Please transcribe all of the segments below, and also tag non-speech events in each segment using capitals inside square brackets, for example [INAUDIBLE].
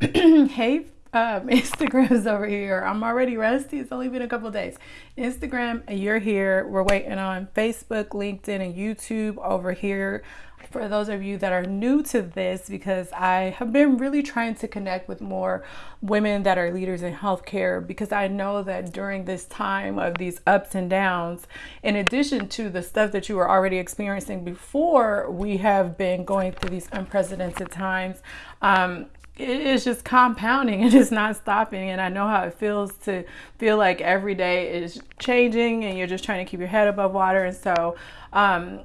[CLEARS THROAT] hey, um, [LAUGHS] Instagram's over here. I'm already rusty. It's only been a couple days. Instagram, and you're here. We're waiting on Facebook, LinkedIn, and YouTube over here. For those of you that are new to this, because I have been really trying to connect with more women that are leaders in healthcare, because I know that during this time of these ups and downs, in addition to the stuff that you were already experiencing before, we have been going through these unprecedented times. Um, it's just compounding [LAUGHS] and it's not stopping. And i know how it feels to feel like every day is changing and you're just trying to keep your head above water. And so um,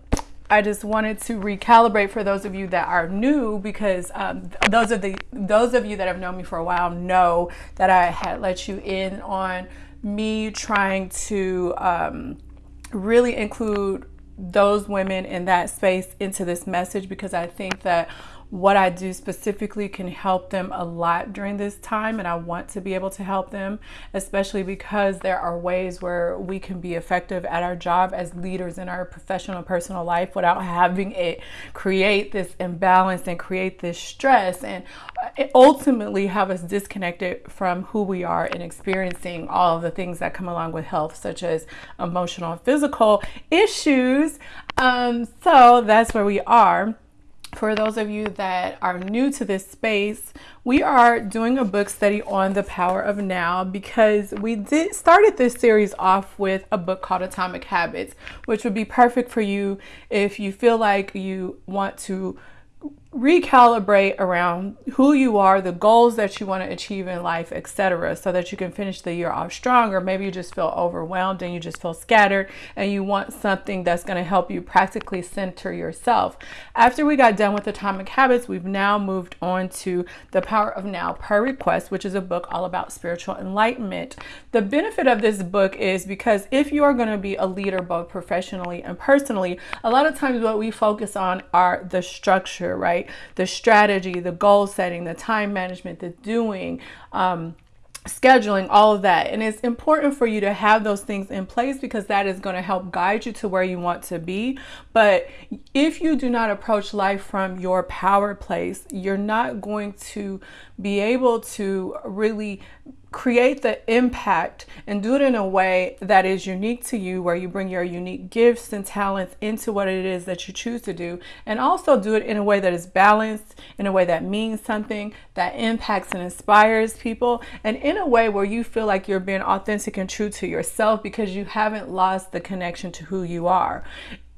I just wanted to recalibrate for those of you that are new because um, those of the those of you that have known me for a while know that I had let you in on me trying to um, really include those women in that space into this message because I think that what I do specifically can help them a lot during this time, and I want to be able to help them, especially because there are ways where we can be effective at our job as leaders in our professional personal life without having it create this imbalance and create this stress and ultimately have us disconnected from who we are and experiencing all of the things that come along with health, such as emotional and physical issues. Um, so that's where we are for those of you that are new to this space, we are doing a book study on the power of now because we did started this series off with a book called Atomic Habits, which would be perfect for you if you feel like you want to recalibrate around who you are, the goals that you want to achieve in life, etc., so that you can finish the year off strong. Or maybe you just feel overwhelmed and you just feel scattered and you want something that's going to help you practically center yourself. After we got done with Atomic Habits, we've now moved on to The Power of Now per Request, which is a book all about spiritual enlightenment. The benefit of this book is because if you are going to be a leader both professionally and personally, a lot of times what we focus on are the structure, right? The strategy, the goal setting, the time management, the doing, um, scheduling, all of that. And it's important for you to have those things in place because that is going to help guide you to where you want to be. But if you do not approach life from your power place, you're not going to be able to really create the impact and do it in a way that is unique to you, where you bring your unique gifts and talents into what it is that you choose to do, and also do it in a way that is balanced, in a way that means something, that impacts and inspires people, and in a way where you feel like you're being authentic and true to yourself because you haven't lost the connection to who you are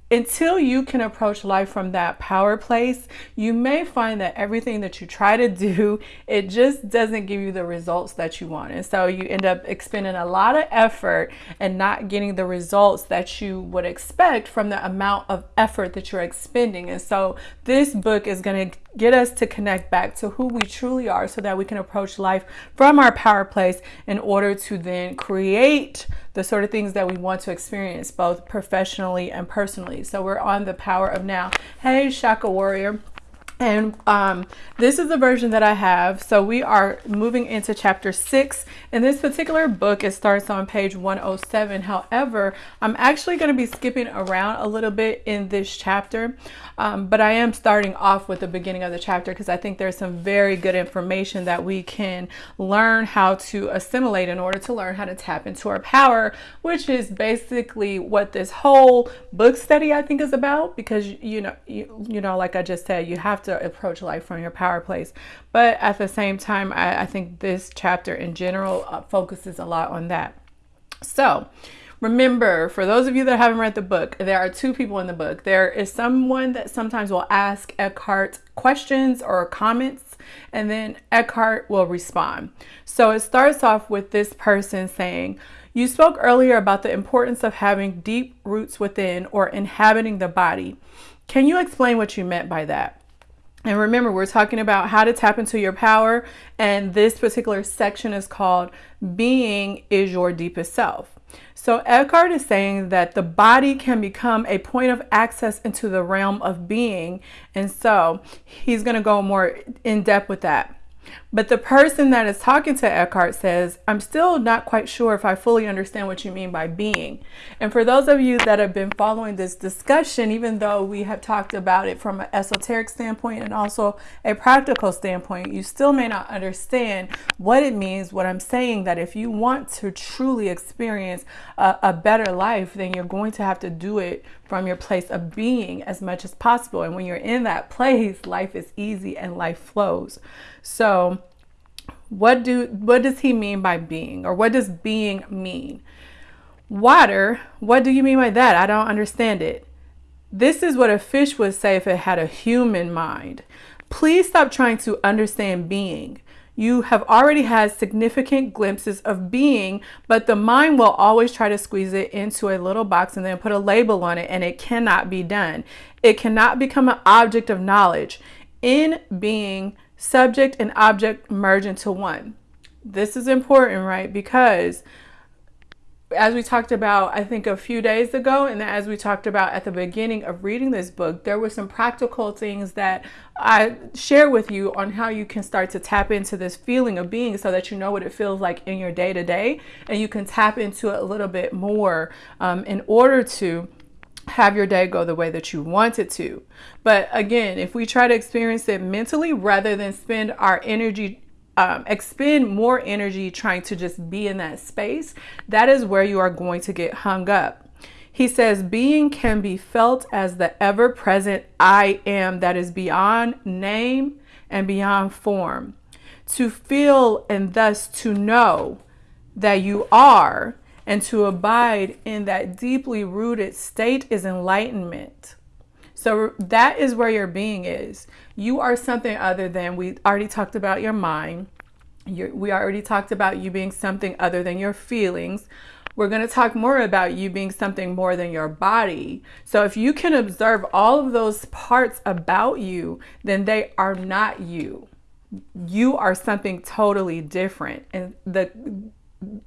until you can approach life from that power place, you may find that everything that you try to do, it just doesn't give you the results that you want. And so you end up expending a lot of effort and not getting the results that you would expect from the amount of effort that you're expending. And so this book is going to get us to connect back to who we truly are so that we can approach life from our power place in order to then create the sort of things that we want to experience both professionally and personally. So we're on the power of now. Hey, Shaka Warrior. And um, this is the version that I have. So we are moving into chapter six. In this particular book, it starts on page 107. However, I'm actually going to be skipping around a little bit in this chapter. Um, but I am starting off with the beginning of the chapter because I think there's some very good information that we can learn how to assimilate in order to learn how to tap into our power, which is basically what this whole book study I think is about. Because you know, you, you know, like I just said, you have to approach life from your power place. But at the same time, I, I think this chapter in general uh, focuses a lot on that. So, Remember, for those of you that haven't read the book, there are two people in the book. There is someone that sometimes will ask Eckhart questions or comments, and then Eckhart will respond. So it starts off with this person saying, You spoke earlier about the importance of having deep roots within or inhabiting the body. Can you explain what you meant by that? And remember, we're talking about how to tap into your power, and this particular section is called Being is Your Deepest Self. So Eckhart is saying that the body can become a point of access into the realm of being. And so he's going to go more in depth with that. But the person that is talking to Eckhart says, I'm still not quite sure if I fully understand what you mean by being. And for those of you that have been following this discussion, even though we have talked about it from an esoteric standpoint and also a practical standpoint, you still may not understand what it means. What I'm saying that if you want to truly experience a, a better life, then you're going to have to do it from your place of being as much as possible. And when you're in that place, life is easy and life flows. So, what do what does he mean by being or what does being mean? Water, what do you mean by that? I don't understand it. This is what a fish would say if it had a human mind. Please stop trying to understand being. You have already had significant glimpses of being, but the mind will always try to squeeze it into a little box and then put a label on it, and it cannot be done. It cannot become an object of knowledge. In being, subject and object merge into one. This is important, right? Because as we talked about, I think a few days ago, and as we talked about at the beginning of reading this book, there were some practical things that I share with you on how you can start to tap into this feeling of being so that you know what it feels like in your day to day, and you can tap into it a little bit more um, in order to have your day go the way that you want it to. But again, if we try to experience it mentally rather than spend our energy, um, expend more energy trying to just be in that space, that is where you are going to get hung up. He says, being can be felt as the ever present I am that is beyond name and beyond form. To feel and thus to know that you are and to abide in that deeply rooted state is enlightenment. So that is where your being is. You are something other than, we already talked about your mind. You're, we already talked about you being something other than your feelings. We're going to talk more about you being something more than your body. So if you can observe all of those parts about you, then they are not you. You are something totally different. And the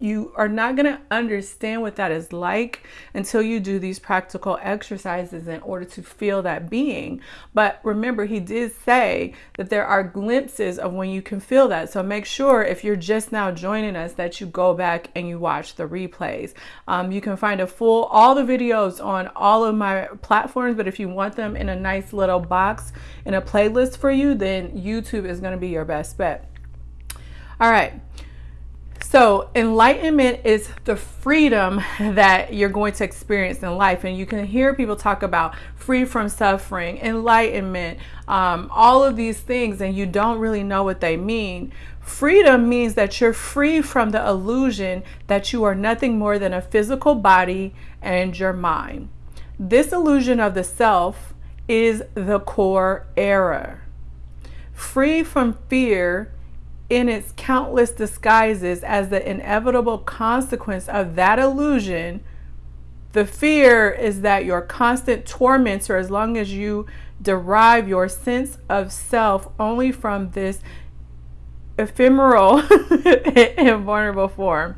you are not going to understand what that is like until you do these practical exercises in order to feel that being. But remember, he did say that there are glimpses of when you can feel that. So make sure if you're just now joining us that you go back and you watch the replays. Um, you can find a full, all the videos on all of my platforms, but if you want them in a nice little box in a playlist for you, then YouTube is going to be your best bet. All right. So, enlightenment is the freedom that you're going to experience in life. And you can hear people talk about free from suffering, enlightenment, um, all of these things, and you don't really know what they mean. Freedom means that you're free from the illusion that you are nothing more than a physical body and your mind. This illusion of the self is the core error. Free from fear in its countless disguises as the inevitable consequence of that illusion, the fear is that your constant tormentor, as long as you derive your sense of self only from this ephemeral [LAUGHS] and vulnerable form.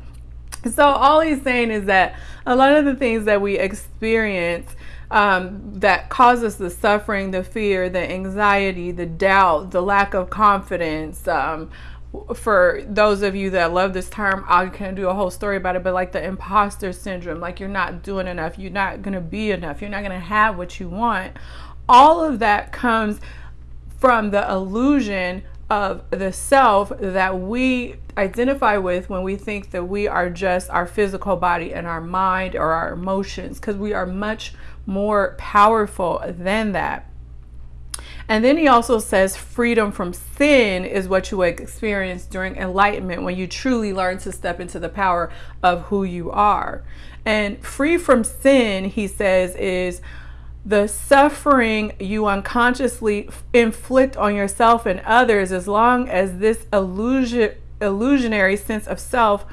So, all he's saying is that a lot of the things that we experience um, that causes the suffering, the fear, the anxiety, the doubt, the lack of confidence, um, for those of you that love this term, I can do a whole story about it, but like the imposter syndrome, like you're not doing enough, you're not going to be enough, you're not going to have what you want. All of that comes from the illusion of the self that we identify with when we think that we are just our physical body and our mind or our emotions, because we are much more powerful than that. And then he also says freedom from sin is what you experience during enlightenment when you truly learn to step into the power of who you are. And free from sin, he says, is the suffering you unconsciously inflict on yourself and others as long as this illusion, illusionary sense of self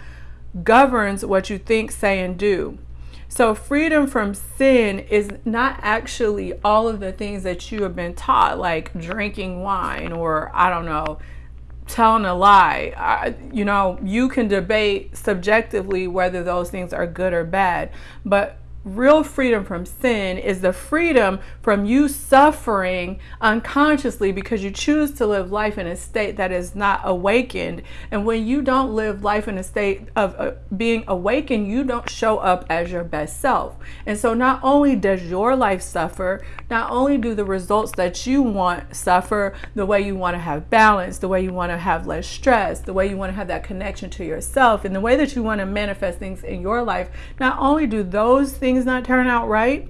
governs what you think, say, and do. So, freedom from sin is not actually all of the things that you have been taught, like drinking wine or, I don't know, telling a lie. I, you know, you can debate subjectively whether those things are good or bad, but real freedom from sin is the freedom from you suffering unconsciously because you choose to live life in a state that is not awakened. And when you don't live life in a state of uh, being awakened, you don't show up as your best self. And so not only does your life suffer, not only do the results that you want suffer, the way you want to have balance, the way you want to have less stress, the way you want to have that connection to yourself, and the way that you want to manifest things in your life, not only do those things things not turn out right.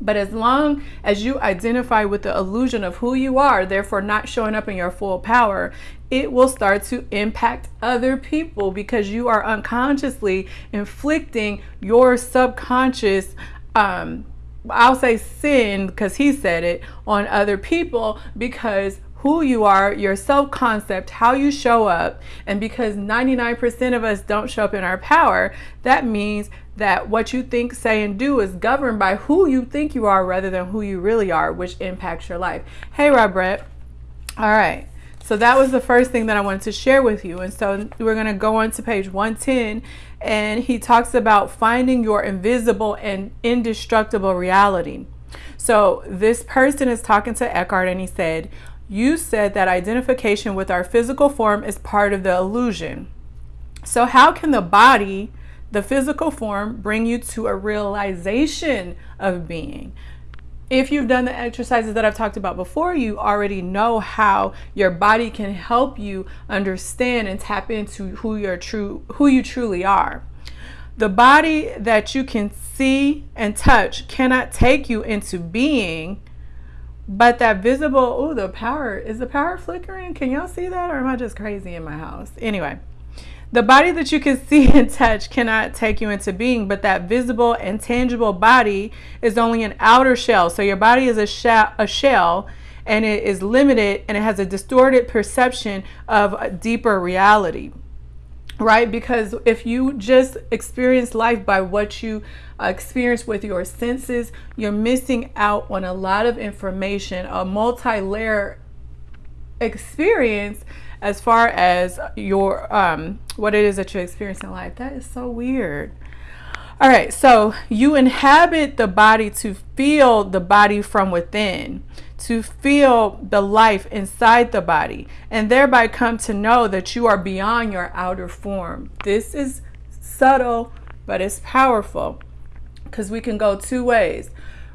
But as long as you identify with the illusion of who you are, therefore not showing up in your full power, it will start to impact other people because you are unconsciously inflicting your subconscious, um, I'll say sin because he said it, on other people because who you are, your self concept, how you show up, and because 99% of us don't show up in our power, that means that what you think, say, and do is governed by who you think you are rather than who you really are, which impacts your life. Hey, Rob Brett. All right. So that was the first thing that I wanted to share with you. And so we're going to go on to page 110. And he talks about finding your invisible and indestructible reality. So this person is talking to Eckhart and he said, You said that identification with our physical form is part of the illusion. So, how can the body the physical form bring you to a realization of being. If you've done the exercises that I've talked about before, you already know how your body can help you understand and tap into who you're true who you truly are. The body that you can see and touch cannot take you into being, but that visible, oh, the power, is the power flickering? Can y'all see that? Or am I just crazy in my house? Anyway, the body that you can [LAUGHS] see and touch cannot take you into being, but that visible and tangible body is only an outer shell. So your body is a, sh- a shell and it is limited and it has a distorted perception of a deeper reality. Right? Because if you just experience life by what you uh, experience with your senses, you're missing out on a lot of information, a multi layer experience as far as your um, what it is that you experience in life. That is so weird. All right, so you inhabit the body to feel the body from within, to feel the life inside the body, and thereby come to know that you are beyond your outer form. This is subtle, but it's powerful because we can go two ways.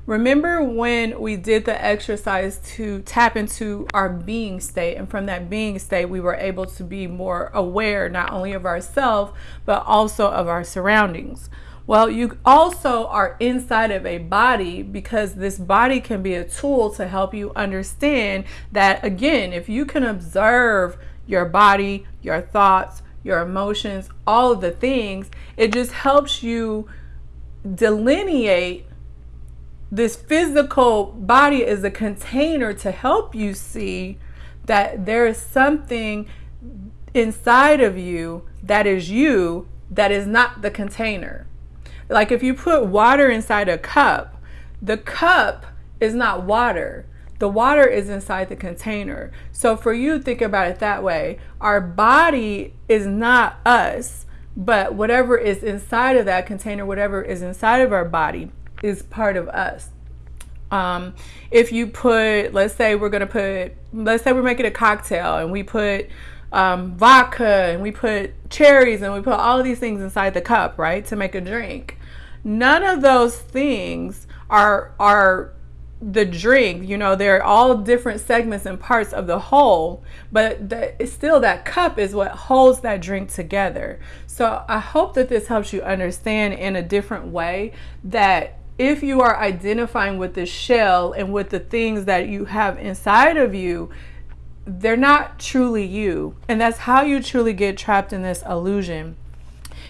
Remember when we did the exercise to tap into our being state, and from that being state, we were able to be more aware not only of ourselves but also of our surroundings. Well, you also are inside of a body because this body can be a tool to help you understand that, again, if you can observe your body, your thoughts, your emotions, all of the things, it just helps you delineate this physical body is a container to help you see that there is something inside of you that is you that is not the container. Like if you put water inside a cup, the cup is not water. The water is inside the container. So for you, think about it that way. Our body is not us, but whatever is inside of that container, whatever is inside of our body, is part of us. Um, if you put, let's say we're gonna put, let's say we're making a cocktail and we put um, vodka and we put cherries and we put all of these things inside the cup, right, to make a drink. None of those things are are the drink. You know, they're all different segments and parts of the whole, but the, still that cup is what holds that drink together. So I hope that this helps you understand in a different way that if you are identifying with the shell and with the things that you have inside of you, they're not truly you. And that's how you truly get trapped in this illusion.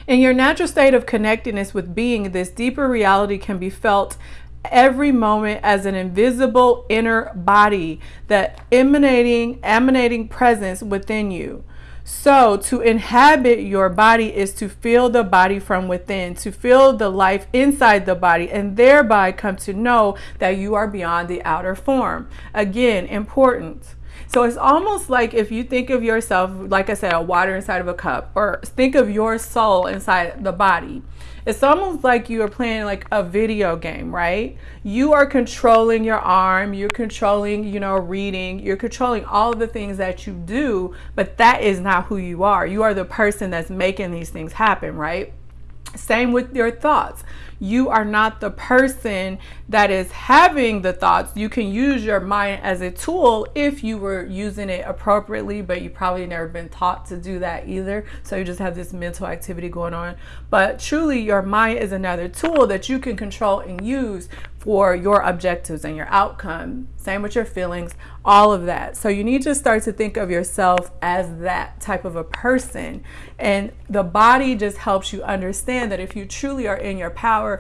In your natural state of connectedness with being, this deeper reality can be felt every moment as an invisible inner body that emanating emanating presence within you. So, to inhabit your body is to feel the body from within, to feel the life inside the body, and thereby come to know that you are beyond the outer form. Again, important. So it's almost like if you think of yourself, like I said, a water inside of a cup, or think of your soul inside the body. It's almost like you are playing like a video game, right? You are controlling your arm, you're controlling, you know, reading, you're controlling all the things that you do, but that is not who you are. You are the person that's making these things happen, right? Same with your thoughts. You are not the person that is having the thoughts. You can use your mind as a tool if you were using it appropriately, but you probably never been taught to do that either. So you just have this mental activity going on. But truly, your mind is another tool that you can control and use for your objectives and your outcome. Same with your feelings, all of that. So you need to start to think of yourself as that type of a person. And the body just helps you understand that if you truly are in your power,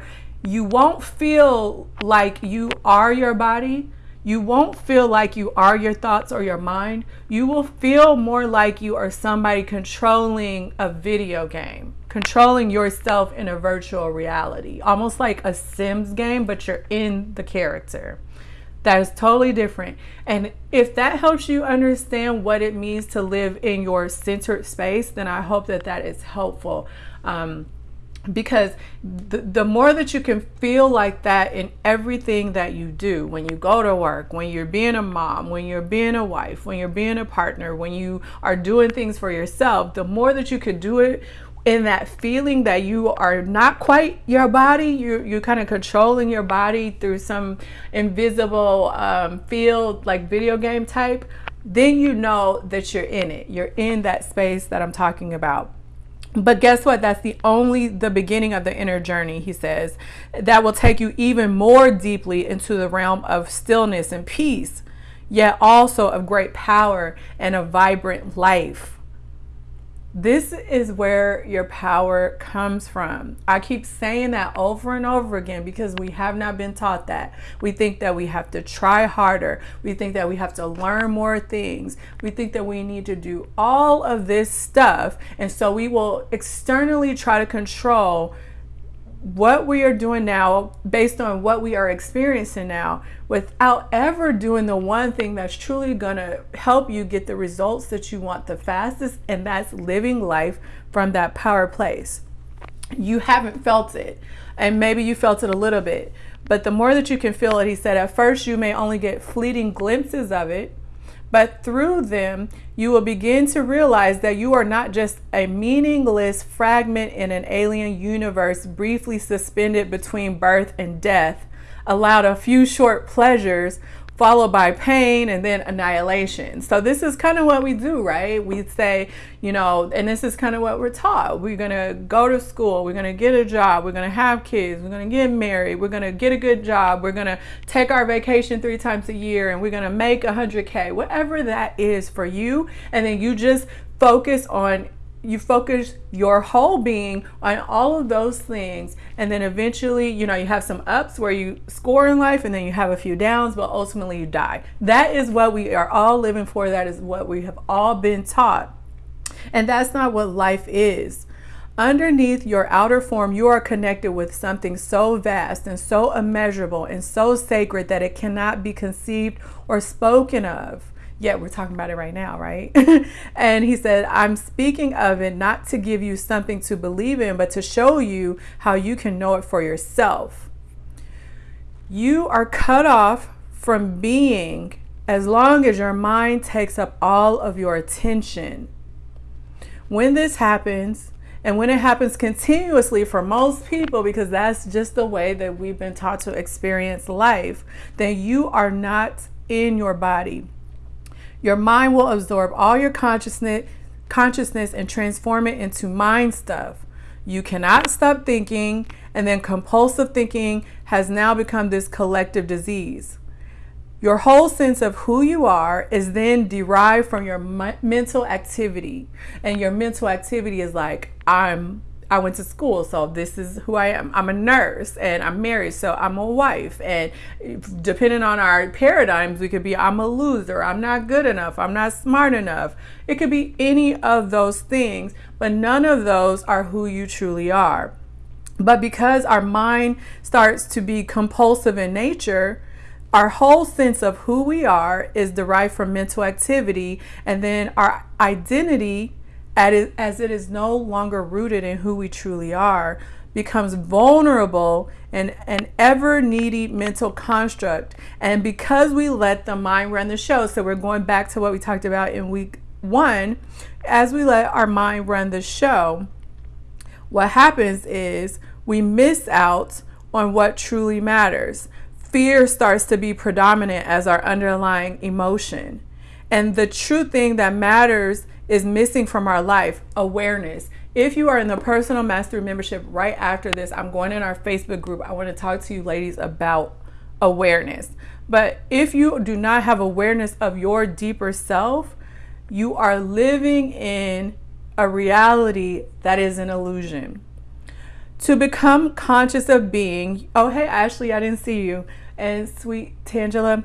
you won't feel like you are your body. You won't feel like you are your thoughts or your mind. You will feel more like you are somebody controlling a video game controlling yourself in a virtual reality, almost like a Sims game, but you're in the character. That is totally different. And if that helps you understand what it means to live in your centered space, then I hope that that is helpful. Um, because the, the more that you can feel like that in everything that you do when you go to work when you're being a mom when you're being a wife when you're being a partner when you are doing things for yourself the more that you could do it in that feeling that you are not quite your body you're, you're kind of controlling your body through some invisible um, field like video game type then you know that you're in it. You're in that space that i'm talking about but guess what? That's the only the beginning of the inner journey he says that will take you even more deeply into the realm of stillness and peace yet also of great power and a vibrant life this is where your power comes from. I keep saying that over and over again because we have not been taught that. We think that we have to try harder. We think that we have to learn more things. We think that we need to do all of this stuff. And so we will externally try to control what we are doing now based on what we are experiencing now without ever doing the one thing that's truly going to help you get the results that you want the fastest and that's living life from that power place. You haven't felt it and maybe you felt it a little bit but the more that you can feel it he said at first you may only get fleeting glimpses of it but through them, you will begin to realize that you are not just a meaningless fragment in an alien universe briefly suspended between birth and death, allowed a few short pleasures followed by pain and then annihilation. So this is kind of what we do, right? We say, you know, and this is kind of what we're taught. We're going to go to school, we're going to get a job, we're going to have kids, we're going to get married, we're going to get a good job, we're going to take our vacation 3 times a year and we're going to make 100k, whatever that is for you, and then you just focus on you focus your whole being on all of those things and then eventually you know you have some ups where you score in life and then you have a few downs but ultimately you die. That is what we are all living for. That is what we have all been taught. And that's not what life is. Underneath your outer form you are connected with something so vast and so immeasurable and so sacred that it cannot be conceived or spoken of Yet we're talking about it right now, right? [LAUGHS] and he said, I'm speaking of it not to give you something to believe in, but to show you how you can know it for yourself. You are cut off from being as long as your mind takes up all of your attention. When this happens, and when it happens continuously for most people, because that's just the way that we've been taught to experience life, then you are not in your body. Your mind will absorb all your consciousness, consciousness and transform it into mind stuff. You cannot stop thinking, and then compulsive thinking has now become this collective disease. Your whole sense of who you are is then derived from your mental activity. And your mental activity is like, I'm I went to school, so this is who I am. I'm a nurse and I'm married, so I'm a wife. And depending on our paradigms, we could be I'm a loser, I'm not good enough, I'm not smart enough. It could be any of those things, but none of those are who you truly are. But because our mind starts to be compulsive in nature, our whole sense of who we are is derived from mental activity, and then our identity, as it is no longer rooted in who we truly are, becomes vulnerable and an ever needy mental construct. And because we let the mind run the show, so we're going back to what we talked about in week one, as we let our mind run the show, what happens is we miss out on what truly matters fear starts to be predominant as our underlying emotion. And the true thing that matters is missing from our life awareness. If you are in the personal mastery membership right after this, I'm going in our Facebook group. I want to talk to you ladies about awareness. But if you do not have awareness of your deeper self, you are living in a reality that is an illusion. To become conscious of being, oh, hey, Ashley, I didn't see you and sweet Tangela.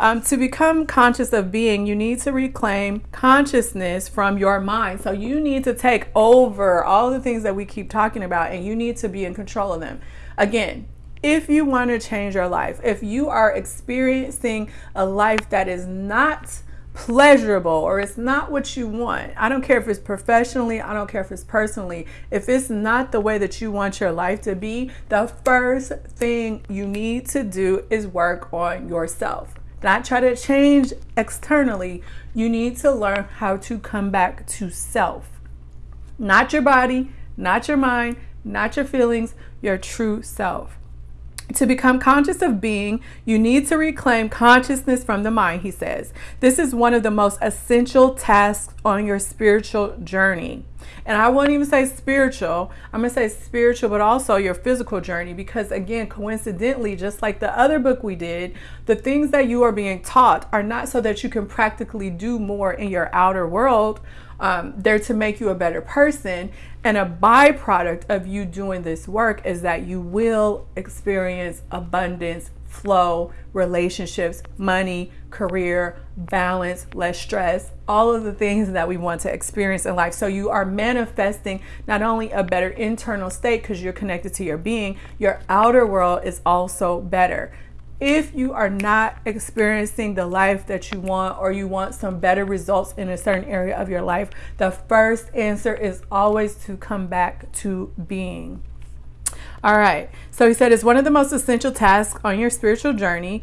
Um, to become conscious of being, you need to reclaim consciousness from your mind. So you need to take over all the things that we keep talking about and you need to be in control of them. Again, if you want to change your life, if you are experiencing a life that is not pleasurable or it's not what you want. I don't care if it's professionally, I don't care if it's personally. If it's not the way that you want your life to be, the first thing you need to do is work on yourself. Not try to change externally. You need to learn how to come back to self. Not your body, not your mind, not your feelings, your true self. To become conscious of being, you need to reclaim consciousness from the mind, he says. This is one of the most essential tasks on your spiritual journey. And I won't even say spiritual, I'm going to say spiritual, but also your physical journey. Because again, coincidentally, just like the other book we did, the things that you are being taught are not so that you can practically do more in your outer world. Um, they're to make you a better person. And a byproduct of you doing this work is that you will experience abundance, flow, relationships, money, career, balance, less stress, all of the things that we want to experience in life. So you are manifesting not only a better internal state because you're connected to your being, your outer world is also better if you are not experiencing the life that you want or you want some better results in a certain area of your life, the first answer is always to come back to being. All right, so he said it's one of the most essential tasks on your spiritual journey.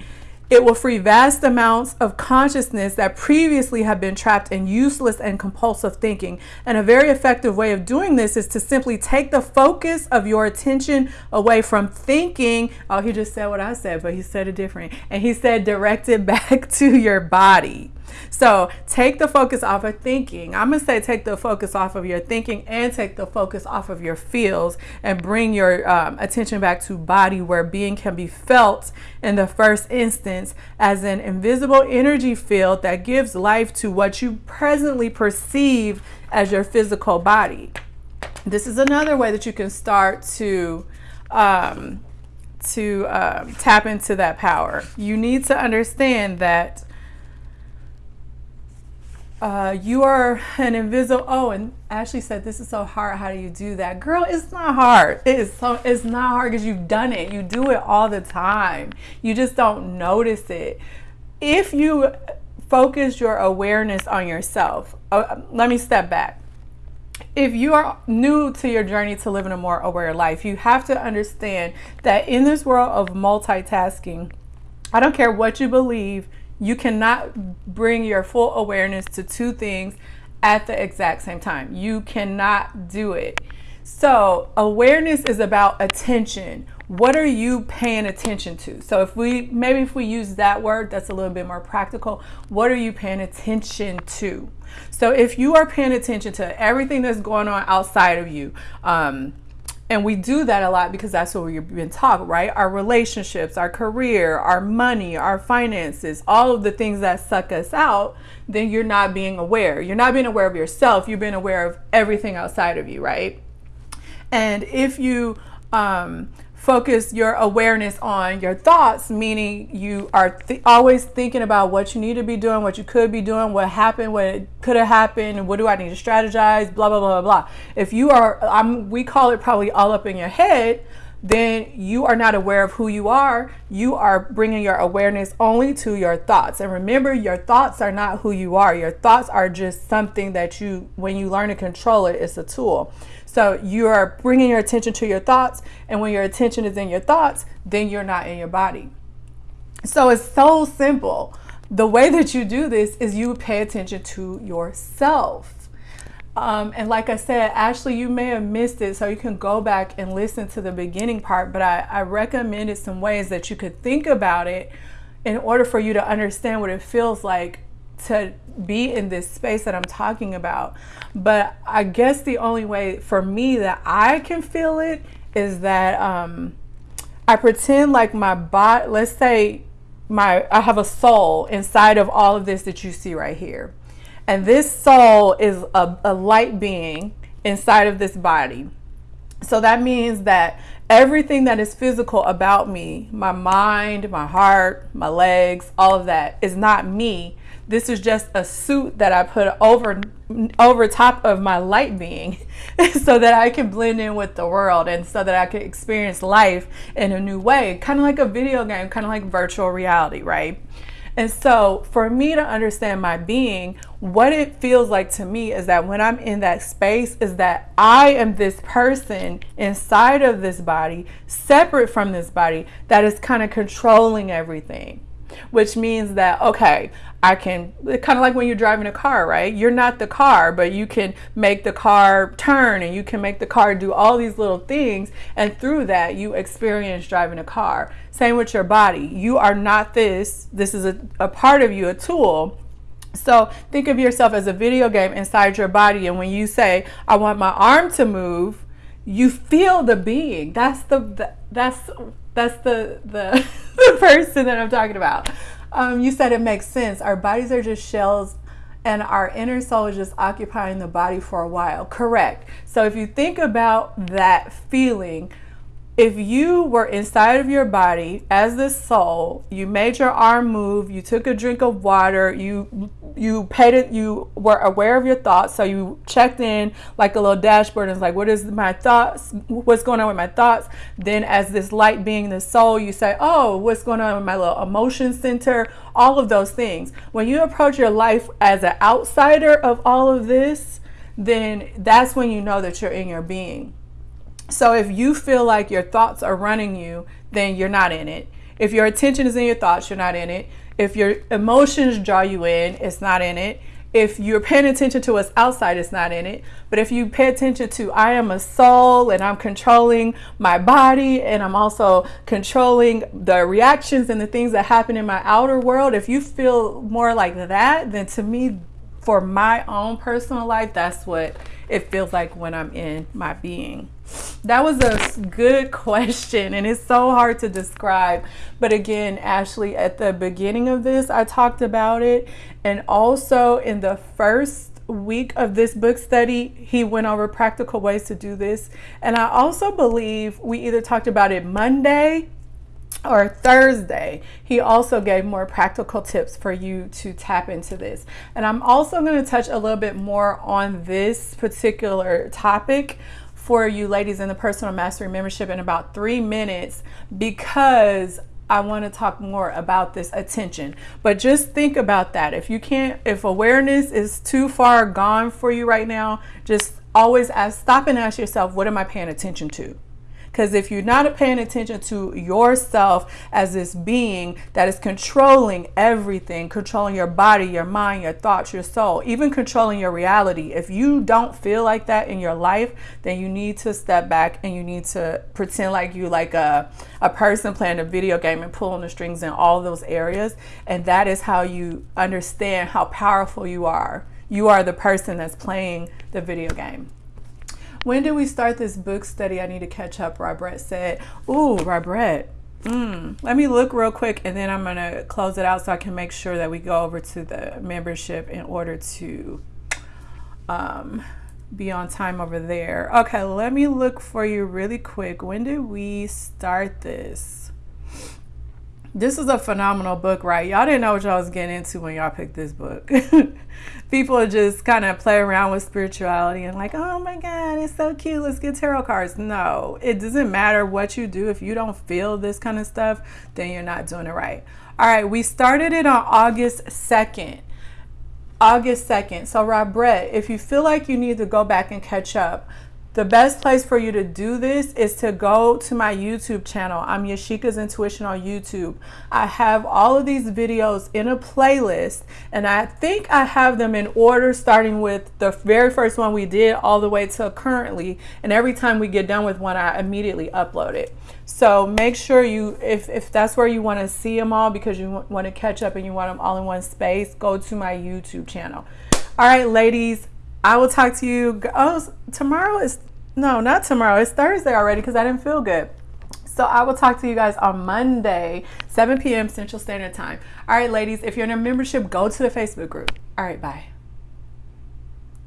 It will free vast amounts of consciousness that previously have been trapped in useless and compulsive thinking. And a very effective way of doing this is to simply take the focus of your attention away from thinking. Oh, he just said what I said, but he said it different. And he said, direct it [LAUGHS] back to your body. So take the focus off of thinking. I'm going to say take the focus off of your thinking and take the focus off of your feels and bring your um, attention back to body where being can be felt in the first instance as an invisible energy field that gives life to what you presently perceive as your physical body. This is another way that you can start to um, to um, tap into that power. You need to understand that uh, you are an invisible. Oh, and Ashley said, "This is so hard. How do you do that, girl? It's not hard. It is so. It's not hard because you've done it. You do it all the time. You just don't notice it. If you focus your awareness on yourself, uh, let me step back. If you are new to your journey to living a more aware life, you have to understand that in this world of multitasking, I don't care what you believe." You cannot bring your full awareness to two things at the exact same time. You cannot do it. So, awareness is about attention. What are you paying attention to? So, if we maybe if we use that word, that's a little bit more practical. What are you paying attention to? So, if you are paying attention to everything that's going on outside of you, um, and we do that a lot because that's what we've been taught, right? Our relationships, our career, our money, our finances, all of the things that suck us out, then you're not being aware. You're not being aware of yourself. You're being aware of everything outside of you, right? And if you um, focus your awareness on your thoughts, meaning you are th- always thinking about what you need to be doing, what you could be doing, what happened, what could have happened, what do I need to strategize, blah, blah, blah, blah, blah. If you are, I'm, we call it probably all up in your head, then you are not aware of who you are. You are bringing your awareness only to your thoughts. And remember, your thoughts are not who you are. Your thoughts are just something that you, when you learn to control it, it's a tool. So you are bringing your attention to your thoughts. And when your attention is in your thoughts, then you're not in your body. So it's so simple. The way that you do this is you pay attention to yourself. Um, and like I said, Ashley, you may have missed it, so you can go back and listen to the beginning part. But I, I recommended some ways that you could think about it in order for you to understand what it feels like to be in this space that I'm talking about. But I guess the only way for me that I can feel it is that um, I pretend like my body, let's say my I have a soul inside of all of this that you see right here. And this soul is a, a light being inside of this body. So that means that everything that is physical about me, my mind, my heart, my legs, all of that is not me. This is just a suit that I put over over top of my light being [LAUGHS] so that I can blend in with the world and so that I can experience life in a new way, kind of like a video game, kind of like virtual reality, right? And so, for me to understand my being, what it feels like to me is that when I'm in that space, is that I am this person inside of this body, separate from this body, that is kind of controlling everything which means that, okay, I can, kind of like when you're driving a car, right? You're not the car, but you can make the car turn and you can make the car do all these little things. And through that, you experience driving a car. Same with your body. You are not this, this is a, a part of you, a tool. So think of yourself as a video game inside your body. And when you say, I want my arm to move, you feel the being. That's the, the that's that's the the, [LAUGHS] the person that I'm talking about. Um, you said it makes sense. Our bodies are just shells and our inner soul is just occupying the body for a while. Correct. So if you think about that feeling, if you were inside of your body as the soul, you made your arm move, you took a drink of water, you you paid it, you were aware of your thoughts, so you checked in like a little dashboard and it's like, what is my thoughts? What's going on with my thoughts? Then as this light being the soul, you say, oh, what's going on with my little emotion center? All of those things. When you approach your life as an outsider of all of this, then that's when you know that you're in your being. So if you feel like your thoughts are running you, then you're not in it. If your attention is in your thoughts, you're not in it. If your emotions draw you in, it's not in it. If you're paying attention to what's outside, it's not in it. But if you pay attention to, I am a soul and I'm controlling my body and I'm also controlling the reactions and the things that happen in my outer world, if you feel more like that, then to me, for my own personal life, that's what it feels like when I'm in my being. That was a good question, and it's so hard to describe. But again, Ashley, at the beginning of this, I talked about it, and also in the first week of this book study, he went over practical ways to do this. And I also believe we either talked about it Monday or Thursday, he also gave more practical tips for you to tap into this. And I'm also going to touch a little bit more on this particular topic for you ladies in the personal mastery membership in about three minutes because I want to talk more about this attention. But just think about that. If you can't, if awareness is too far gone for you right now, just always ask, stop and ask yourself, what am I paying attention to? Because if you're not paying attention to yourself as this being that is controlling everything, controlling your body, your mind, your thoughts, your soul, even controlling your reality, if you don't feel like that in your life, then you need to step back and you need to pretend like you like a, a person playing a video game and pulling the strings in all those areas. And that is how you understand how powerful you are. You are the person that's playing the video game. When did we start this book study? I need to catch up, Robert said. Ooh, Robert. Mm, let me look real quick and then I'm going to close it out so I can make sure that we go over to the membership in order to um, be on time over there. Okay, let me look for you really quick. When did we start this? this is a phenomenal book, right? Y'all didn't know what y'all was getting into when y'all picked this book. [LAUGHS] People just kind of play around with spirituality and like, oh my God, it's so cute. Let's get tarot cards. No, it doesn't matter what you do. If you don't feel this kind of stuff, then you're not doing it right. All right, we started it on August 2nd. August 2nd. So, Rob Brett, if you feel like you need to go back and catch up, the best place for you to do this is to go to my YouTube channel. I'm Yashika's Intuition on YouTube. I have all of these videos in a playlist, and I think I have them in order, starting with the very first one we did all the way to currently. And every time we get done with one, I immediately upload it. So make sure you, if, if that's where you want to see them all because you want to catch up and you want them all in one space, go to my YouTube channel. All right, ladies, I will talk to you. Oh, tomorrow is no, not tomorrow. It's Thursday already because I didn't feel good. So I will talk to you guys on Monday, 7 p.m. Central Standard Time. All right, ladies, if you're in a membership, go to the Facebook group. All right, bye.